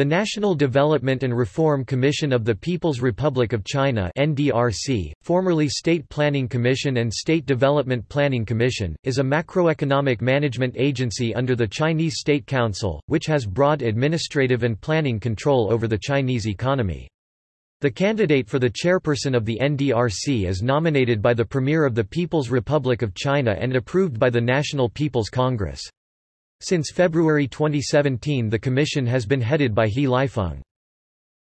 The National Development and Reform Commission of the People's Republic of China NDRC, formerly State Planning Commission and State Development Planning Commission, is a macroeconomic management agency under the Chinese State Council, which has broad administrative and planning control over the Chinese economy. The candidate for the chairperson of the NDRC is nominated by the Premier of the People's Republic of China and approved by the National People's Congress. Since February 2017 the commission has been headed by He Lifeng.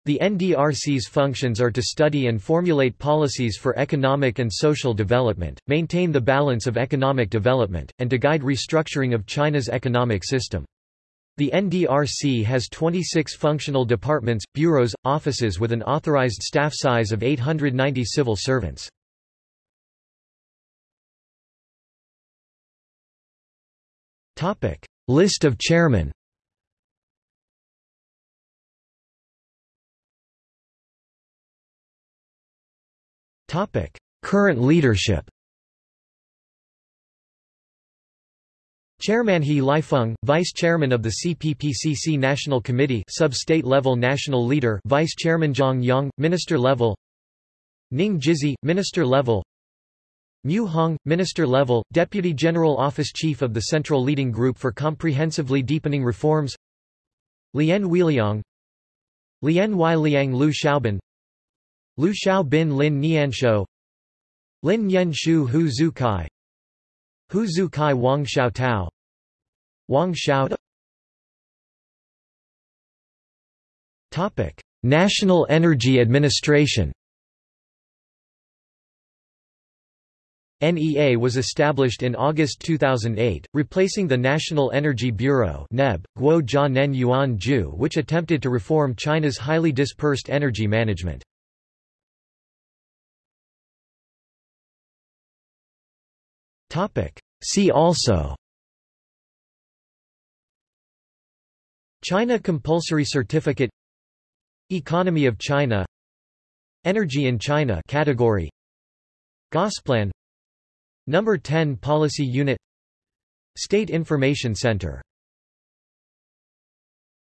The NDRC's functions are to study and formulate policies for economic and social development, maintain the balance of economic development, and to guide restructuring of China's economic system. The NDRC has 26 functional departments, bureaus, offices with an authorized staff size of 890 civil servants. List of chairmen. Topic: Current leadership. Chairman He Lifeng, Vice Chairman of the CPPCC National Committee Sub-State Level National Leader Vice Chairman Zhang Yong, Minister Level. Ning Jizhe, Minister Level Mu Hong, Minister Level, Deputy General Office Chief of the Central Leading Group for Comprehensively Deepening Reforms. Lian Weiliang. Lian Y Liang Lu Xiaobin. Lu Xiao Bin Lin Nianxiu Lin Yen Shu Hu Zhu Kai Hu Zhu Kai Wang Xiao Tao Wang Xiao Topic National Energy Administration NEA was established in August 2008, replacing the National Energy Bureau NEB, Guo Nen Yuan Ju which attempted to reform China's highly dispersed energy management. See also China Compulsory Certificate Economy of China Energy in China category Gosplan Number 10 Policy Unit. State Information Center